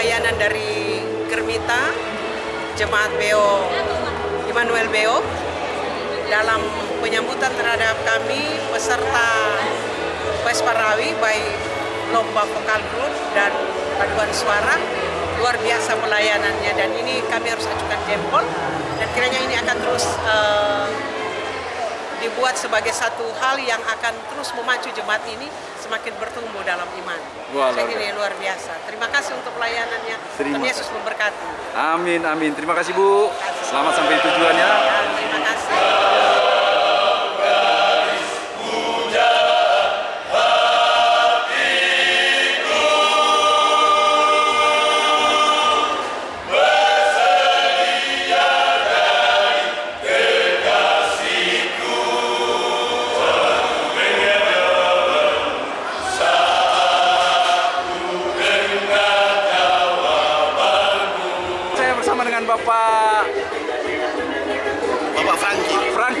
pelayanan dari Germita, Jemaat Beo, Immanuel Beo dalam penyambutan terhadap kami peserta Pesparawi baik lomba vokal group dan paduan suara. Luar biasa pelayanannya dan ini kami harus ajukan jempol dan kiranya ini akan terus eh, dibuat sebagai satu hal yang akan terus memacu jemaat ini semakin bertumbuh dalam iman. Wah, Saya ini luar biasa. Terima kasih untuk pelayanannya. Terima Tuhan Yesus memberkati. Amin, amin. Terima kasih Bu. Selamat sampai tujuan ya. Ya, terima kasih.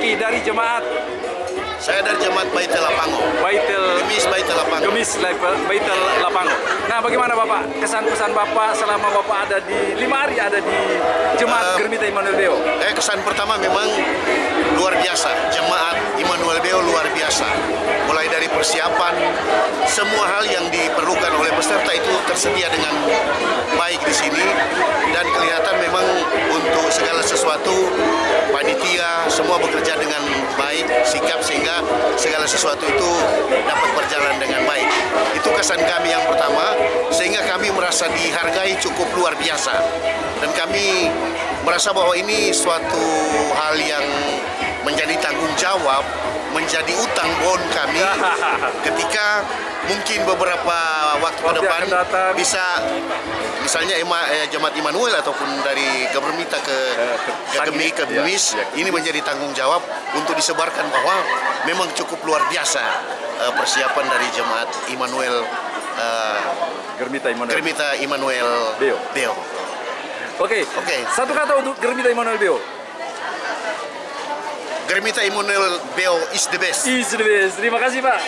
Franky dari jemaat saya dari Jemaat Baitul Lapango. Baitel Gemis Baitul Lapango. Gemis Baitel Lapango. Nah, bagaimana Bapak kesan-pesan Bapak selama Bapak ada di lima hari ada di jemaat Germita Immanuel Beo? Eh, kesan pertama memang luar biasa. Jemaat Immanuel Beo luar biasa. Mulai dari persiapan, semua hal yang diperlukan oleh peserta itu tersedia dengan baik di sini dan kelihatan memang untuk segala sesuatu panitia semua bekerja dengan baik, sikap sehingga segala sesuatu itu dapat berjalan dengan baik. Itu kesan kami yang pertama sehingga kami merasa dihargai cukup luar biasa dan kami merasa bahwa ini suatu hal yang menjadi tanggung jawab, menjadi utang bon kami ketika mungkin beberapa waktu ke depan bisa misalnya Ema, eh, Jemaat Immanuel ataupun dari Gebermita ke Gemi ke. Gemis Ya, ya. ini menjadi tanggung jawab untuk disebarkan bahwa memang cukup luar biasa eh, persiapan dari Jemaat Immanuel eh, Germita Immanuel. Germita Immanuel Beo. Beo. Oke. Oke. Satu kata untuk Germita Immanuel Beo. Germita Immanuel Beo is the best. Is the best. Terima kasih Pak.